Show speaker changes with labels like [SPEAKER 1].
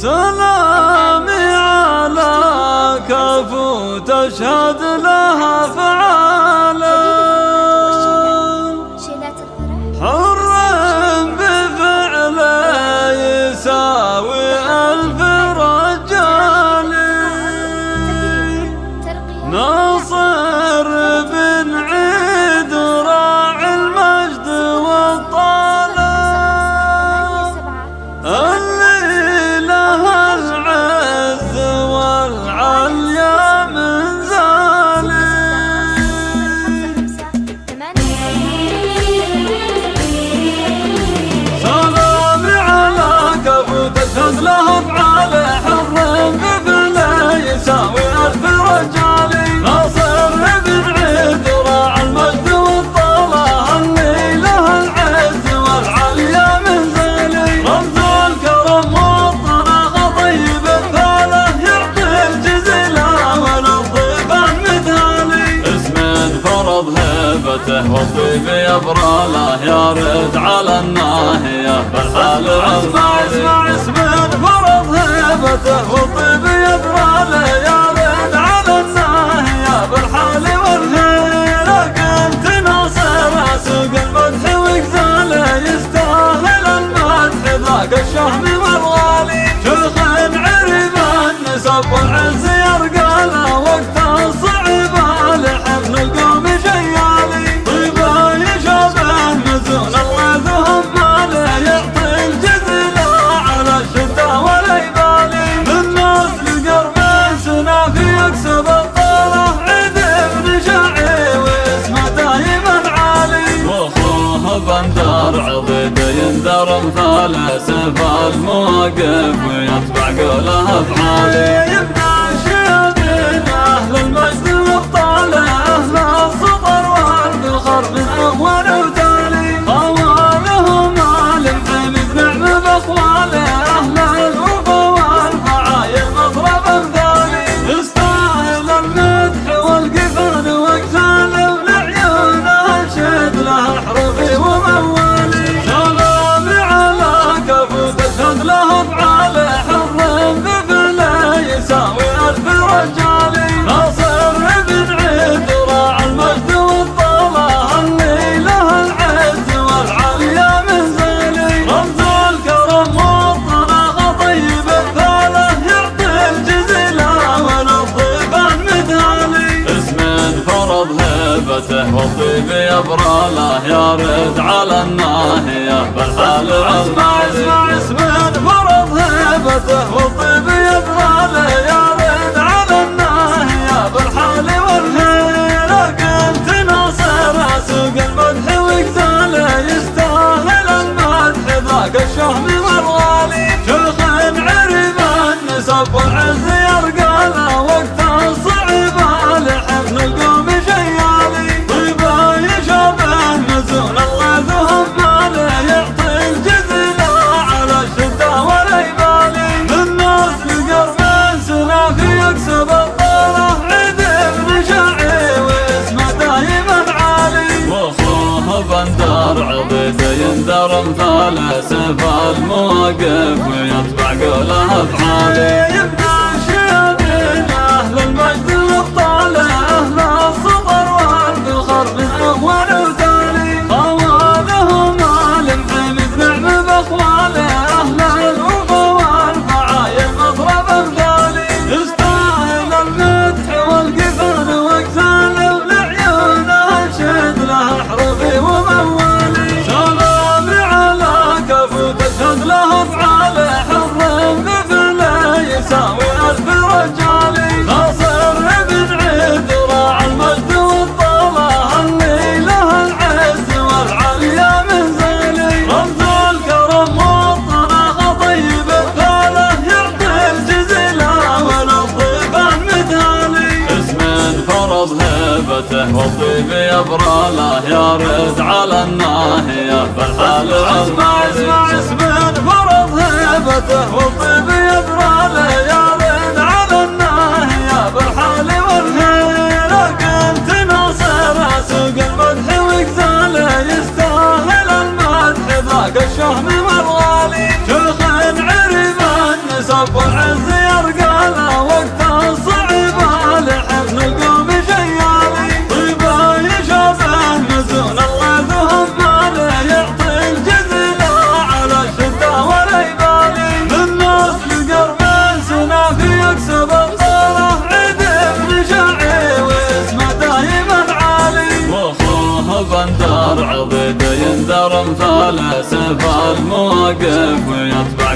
[SPEAKER 1] سلامي على كفو تشهد لا بهبته وطيبي ابراله يارد على الناهيه بالحال اسمع اسمع اسمع فرض هبته وطيبي ابراله على زبال مواقف ثبته يا براله يا رد على الناهية. بالحال اسمع اسمع اسمع فرض هيبته يا براله يا رد على الناهية. بالحال والهيلة كنت ناصر سوق المدح وقتاله يستاهل المدح. ذاك الشهم والغالي شيخ عريب النسب والعز مثل امثال سبع المواقف ويتبع قولها افعالي حبيبي يا براله يا رد على الناهيه فالحال اسمع اسمع. يندر مثاله سيف المواقف افعالي